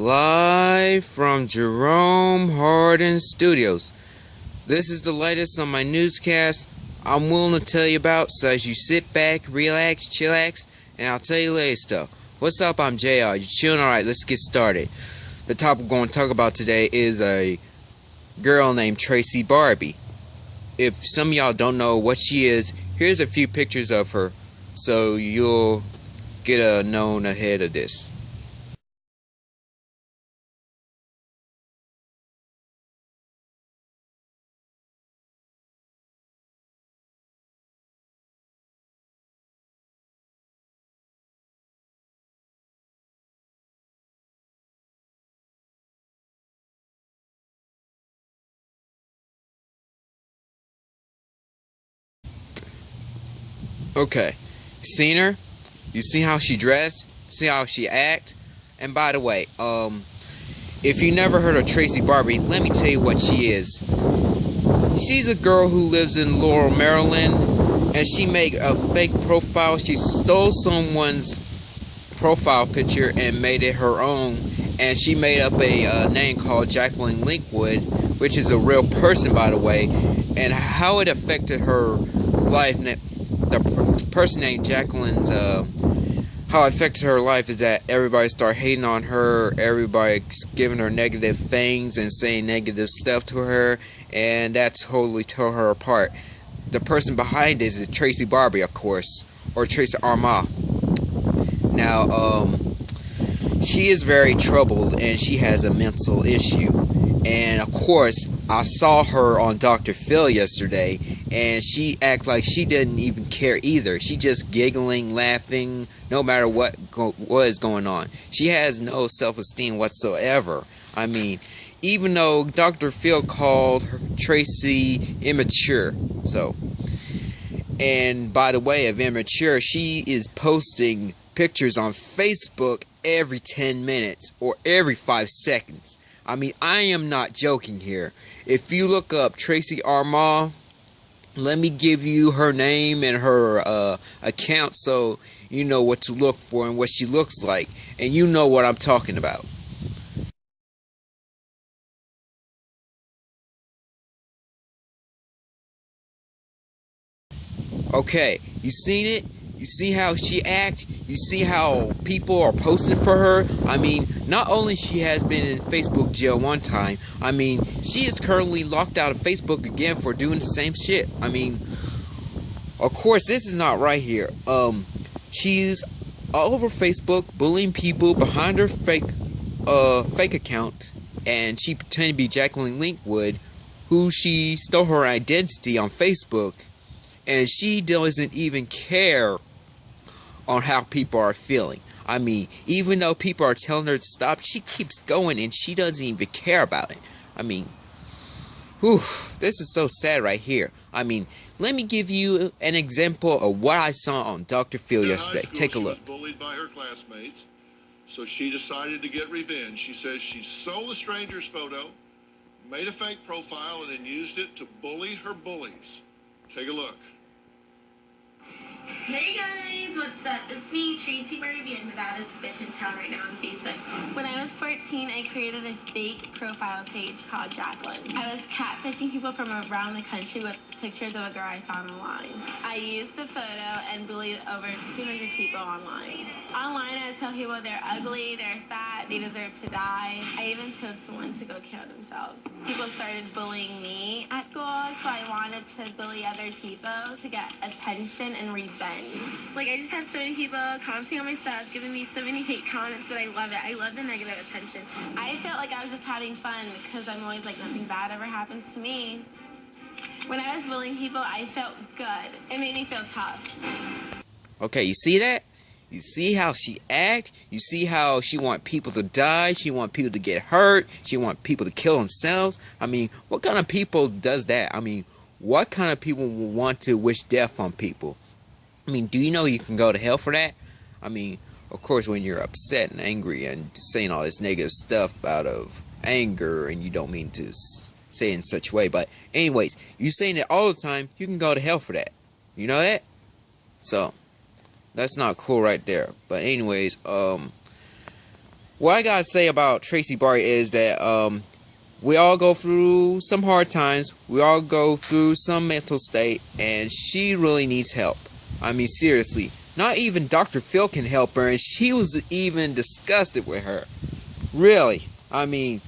Live from Jerome Hardin Studios. This is the latest on my newscast I'm willing to tell you about, so as you sit back, relax, chillax, and I'll tell you later stuff. What's up? I'm JR. You chilling? Alright, let's get started. The topic we're going to talk about today is a girl named Tracy Barbie. If some of y'all don't know what she is, here's a few pictures of her so you'll get a known ahead of this. Okay, seen her? You see how she dressed? See how she act? And by the way, um, if you never heard of Tracy Barbie, let me tell you what she is. She's a girl who lives in Laurel, Maryland, and she made a fake profile. She stole someone's profile picture and made it her own. And she made up a uh, name called Jacqueline Linkwood, which is a real person, by the way. And how it affected her life the person named Jacqueline's uh, how it affected her life is that everybody start hating on her, everybody giving her negative things and saying negative stuff to her, and that totally tore her apart. The person behind this is Tracy Barbie, of course, or Tracy Armah. Now, um, she is very troubled and she has a mental issue. And of course, I saw her on Dr. Phil yesterday, and she act like she didn't even care either. She just giggling, laughing, no matter what go was going on. She has no self-esteem whatsoever. I mean, even though Dr. Phil called her, Tracy immature. So, and by the way, of immature, she is posting pictures on Facebook every 10 minutes or every 5 seconds. I mean, I am not joking here. If you look up Tracy Armah, let me give you her name and her uh, account so you know what to look for and what she looks like. And you know what I'm talking about. Okay, you seen it? You see how she act? You see how people are posting for her? I mean, not only she has been in Facebook jail one time, I mean, she is currently locked out of Facebook again for doing the same shit. I mean, of course, this is not right here. Um, she's all over Facebook bullying people behind her fake, uh, fake account, and she pretended to be Jacqueline Linkwood, who she stole her identity on Facebook, and she doesn't even care on how people are feeling. I mean, even though people are telling her to stop, she keeps going and she doesn't even care about it. I mean, whew, this is so sad right here. I mean, let me give you an example of what I saw on Dr. Phil yesterday. Take a look. She was bullied by her classmates, so she decided to get revenge. She says she stole a stranger's photo, made a fake profile, and then used it to bully her bullies. Take a look. Hey guys, what's up? It's me, Tracy Barbie in Nevada's Fish in Town right now on Facebook. When I was 14, I created a fake profile page called Jacqueline. I was catfishing people from around the country with pictures of a girl I found online. I used the photo and bullied over 200 people online. Tell people they're ugly, they're fat, they deserve to die. I even told someone to go kill themselves. People started bullying me at school, so I wanted to bully other people to get attention and revenge. Like, I just have so many people commenting on my stuff, giving me so many hate comments, but I love it. I love the negative attention. I felt like I was just having fun because I'm always like, nothing bad ever happens to me. When I was bullying people, I felt good. It made me feel tough. Okay, you see that? You see how she act? You see how she want people to die? She want people to get hurt? She want people to kill themselves? I mean, what kind of people does that? I mean, what kind of people will want to wish death on people? I mean, do you know you can go to hell for that? I mean, of course, when you're upset and angry and saying all this negative stuff out of anger and you don't mean to say in such a way. But anyways, you saying it all the time, you can go to hell for that. You know that? So that's not cool right there. But anyways, um what I gotta say about Tracy Barbie is that um, we all go through some hard times. We all go through some mental state, and she really needs help. I mean, seriously. Not even Dr. Phil can help her, and she was even disgusted with her. Really. I mean,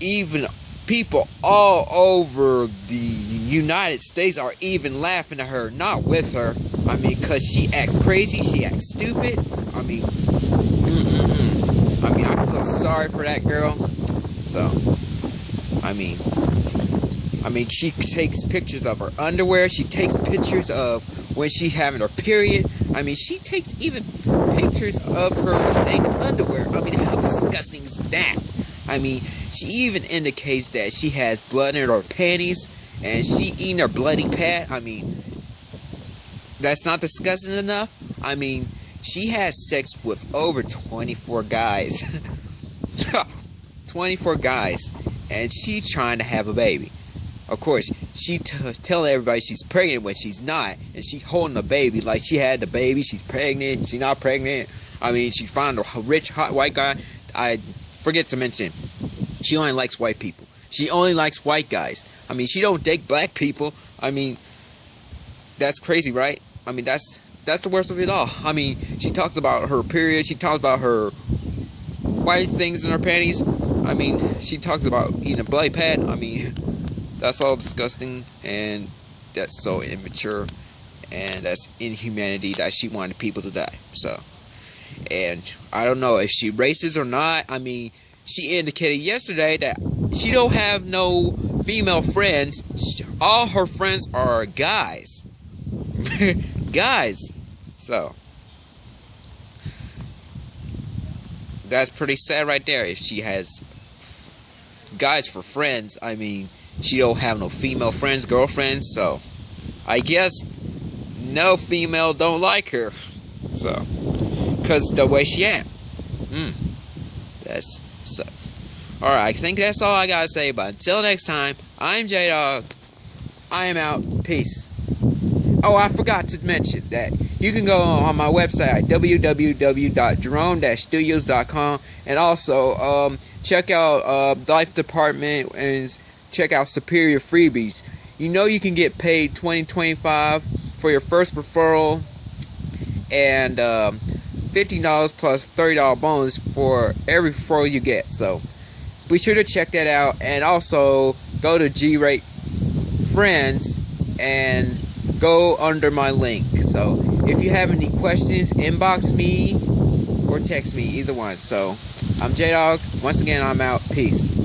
even people all over the United States are even laughing at her, not with her. I mean, because she acts crazy, she acts stupid. I mean, mm -mm -mm. I mean, I feel sorry for that girl. So, I mean, I mean, she takes pictures of her underwear. She takes pictures of when she's having her period. I mean, she takes even pictures of her stained underwear. I mean, how disgusting is that? I mean, she even indicates that she has blood in her panties and she eating her bloody pad. I mean, that's not disgusting enough. I mean, she has sex with over 24 guys. 24 guys. And she trying to have a baby. Of course, she telling everybody she's pregnant when she's not. And she holding the baby like she had the baby. She's pregnant. She's not pregnant. I mean, she found a rich, hot white guy. I forget to mention, she only likes white people. She only likes white guys. I mean, she don't date black people. I mean, that's crazy, right? I mean, that's that's the worst of it all. I mean, she talks about her period. She talks about her white things in her panties. I mean, she talks about eating a bloody pad. I mean, that's all disgusting and that's so immature and that's inhumanity that she wanted people to die. So, and I don't know if she racist or not. I mean, she indicated yesterday that she don't have no female friends. All her friends are guys. guys. So that's pretty sad right there. If she has guys for friends, I mean, she don't have no female friends, girlfriends. So I guess no female don't like her. So, cause the way she am. Hmm. That's sucks. Alright, I think that's all I gotta say, but until next time, I'm J-Dog. I am out. Peace. Oh, I forgot to mention that you can go on my website at www.jerome-studios.com and also um, check out uh, Life Department and check out Superior Freebies. You know you can get paid 2025 for your first referral and um, $50 plus $30 bonus for every referral you get. So be sure to check that out and also go to G-Rate Friends and go under my link. So if you have any questions, inbox me or text me, either one. So I'm J Dog. Once again, I'm out. Peace.